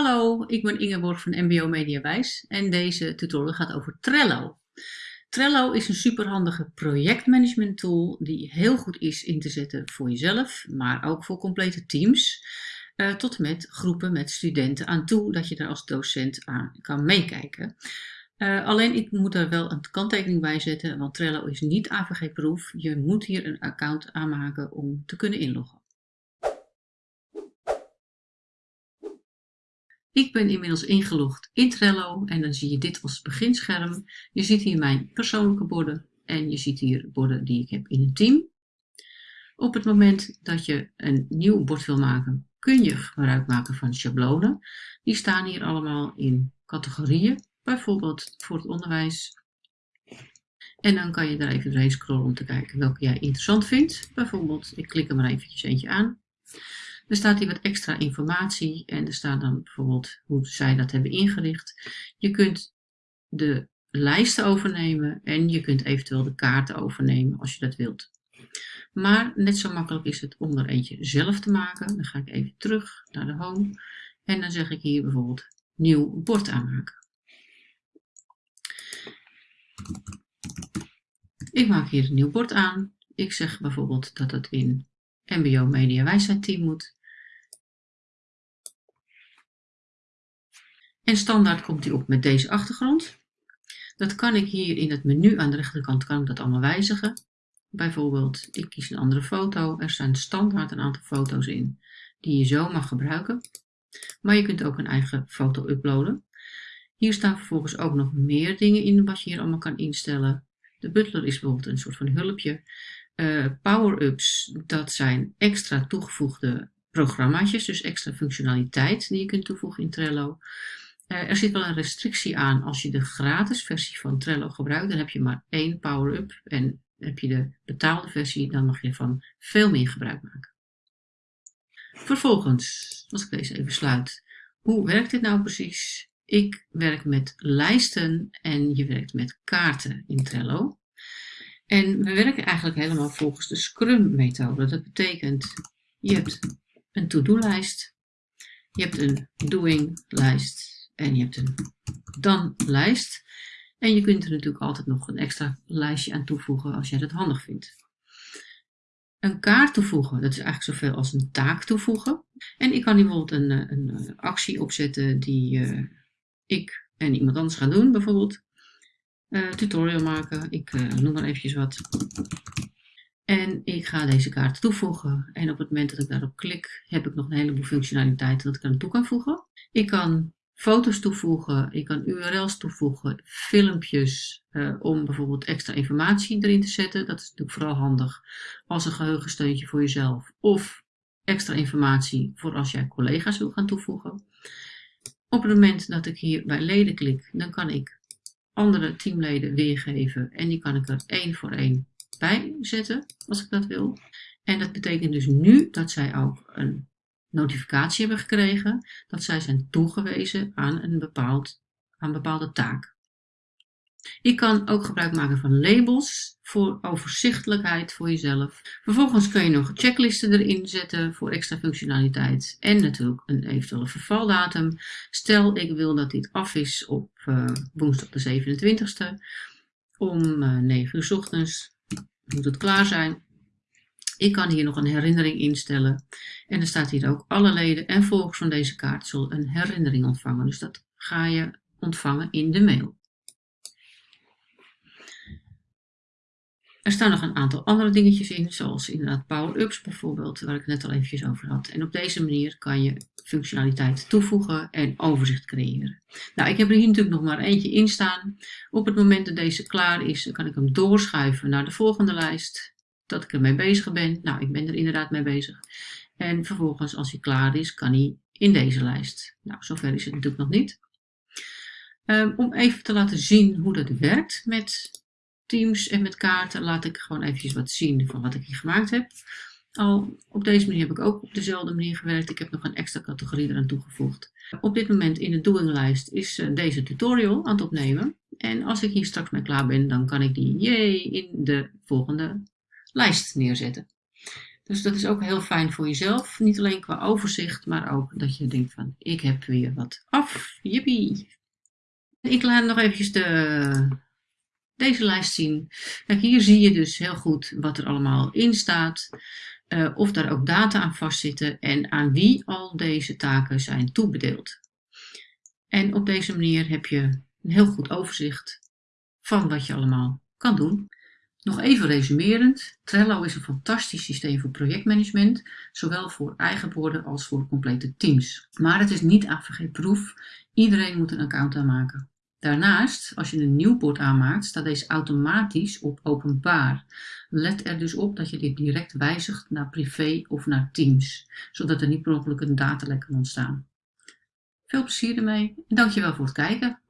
Hallo, ik ben Ingeborg van MBO Mediawijs en deze tutorial gaat over Trello. Trello is een superhandige projectmanagement tool die heel goed is in te zetten voor jezelf, maar ook voor complete teams. Uh, tot en met groepen met studenten aan toe, dat je daar als docent aan kan meekijken. Uh, alleen ik moet er wel een kanttekening bij zetten, want Trello is niet AVG-proof. Je moet hier een account aanmaken om te kunnen inloggen. Ik ben inmiddels ingelogd in Trello en dan zie je dit als beginscherm. Je ziet hier mijn persoonlijke borden en je ziet hier borden die ik heb in een team. Op het moment dat je een nieuw bord wil maken, kun je gebruik maken van schablonen. Die staan hier allemaal in categorieën, bijvoorbeeld voor het onderwijs. En dan kan je daar even doorheen scrollen om te kijken welke jij interessant vindt. Bijvoorbeeld, ik klik er maar eventjes eentje aan. Er staat hier wat extra informatie en er staat dan bijvoorbeeld hoe zij dat hebben ingericht. Je kunt de lijsten overnemen en je kunt eventueel de kaarten overnemen als je dat wilt. Maar net zo makkelijk is het om er eentje zelf te maken. Dan ga ik even terug naar de home en dan zeg ik hier bijvoorbeeld nieuw bord aanmaken. Ik maak hier een nieuw bord aan. Ik zeg bijvoorbeeld dat het in MBO Media Wijsheid Team moet. En standaard komt hij op met deze achtergrond. Dat kan ik hier in het menu aan de rechterkant kan ik dat allemaal wijzigen. Bijvoorbeeld, ik kies een andere foto. Er staan standaard een aantal foto's in die je zo mag gebruiken. Maar je kunt ook een eigen foto uploaden. Hier staan vervolgens ook nog meer dingen in wat je hier allemaal kan instellen. De butler is bijvoorbeeld een soort van hulpje. Uh, Power-ups, dat zijn extra toegevoegde programmaatjes, dus extra functionaliteit die je kunt toevoegen in Trello. Uh, er zit wel een restrictie aan als je de gratis versie van Trello gebruikt, dan heb je maar één power-up en heb je de betaalde versie, dan mag je van veel meer gebruik maken. Vervolgens, als ik deze even sluit, hoe werkt dit nou precies? Ik werk met lijsten en je werkt met kaarten in Trello. En we werken eigenlijk helemaal volgens de Scrum-methode. Dat betekent, je hebt een to-do-lijst, je hebt een doing-lijst en je hebt een dan-lijst. En je kunt er natuurlijk altijd nog een extra lijstje aan toevoegen als jij dat handig vindt. Een kaart toevoegen, dat is eigenlijk zoveel als een taak toevoegen. En ik kan hier bijvoorbeeld een, eh, een, een actie opzetten die uh, ik en iemand anders gaan doen. Bijvoorbeeld uh, tutorial maken, ik noem maar eventjes wat. En ik ga deze kaart toevoegen. En op het moment dat ik daarop klik, heb ik nog een heleboel functionaliteiten dat ik aan toe kan voegen. Ik kan foto's toevoegen, ik kan URL's toevoegen, filmpjes uh, om bijvoorbeeld extra informatie erin te zetten. Dat is natuurlijk vooral handig als een geheugensteuntje voor jezelf of extra informatie voor als jij collega's wil gaan toevoegen. Op het moment dat ik hier bij leden klik, dan kan ik andere teamleden weergeven en die kan ik er één voor één bij zetten als ik dat wil. En dat betekent dus nu dat zij ook een notificatie hebben gekregen dat zij zijn toegewezen aan een, bepaald, aan bepaalde taak. Je kan ook gebruik maken van labels voor overzichtelijkheid voor jezelf. Vervolgens kun je nog checklisten erin zetten voor extra functionaliteit en natuurlijk een eventuele vervaldatum. Stel ik wil dat dit af is op uh, woensdag de 27e om uh, eh, 9 uur s ochtends. Moet het klaar zijn. Ik kan hier nog een herinnering instellen. En er staat hier ook alle leden en volgers van deze kaart zullen een herinnering ontvangen. Dus dat ga je ontvangen in de mail. Er staan nog een aantal andere dingetjes in, zoals inderdaad power-ups bijvoorbeeld, waar ik het net al eventjes over had. En op deze manier kan je functionaliteit toevoegen en overzicht creëren. Nou, ik heb er hier natuurlijk nog maar eentje in staan. Op het moment dat deze klaar is, kan ik hem doorschuiven naar de volgende lijst dat ik ermee bezig ben. Nou, ik ben er inderdaad mee bezig. En vervolgens, als hij klaar is, kan hij in deze lijst. Nou, zover is het natuurlijk nog niet. Um, om even te laten zien hoe dat werkt met Teams en met kaarten, laat ik gewoon eventjes wat zien van wat ik hier gemaakt heb. Al op deze manier heb ik ook op dezelfde manier gewerkt. Ik heb nog een extra categorie eraan toegevoegd. Op dit moment in de doing-lijst is uh, deze tutorial aan het opnemen. En als ik hier straks mee klaar ben, dan kan ik die yay, in de volgende lijst neerzetten. Dus dat is ook heel fijn voor jezelf. Niet alleen qua overzicht, maar ook dat je denkt van ik heb weer wat af. Jippie! Ik laat nog eventjes de, deze lijst zien. Kijk, hier zie je dus heel goed wat er allemaal in staat. Uh, of daar ook data aan vastzitten en aan wie al deze taken zijn toebedeeld. En op deze manier heb je een heel goed overzicht van wat je allemaal kan doen. Nog even resumerend, Trello is een fantastisch systeem voor projectmanagement, zowel voor eigen borden als voor complete teams. Maar het is niet AVG-proef, iedereen moet een account aanmaken. Daarnaast, als je een nieuw bord aanmaakt, staat deze automatisch op openbaar. Let er dus op dat je dit direct wijzigt naar privé of naar teams, zodat er niet per ongeluk een datalek kan ontstaan. Veel plezier ermee en dankjewel voor het kijken.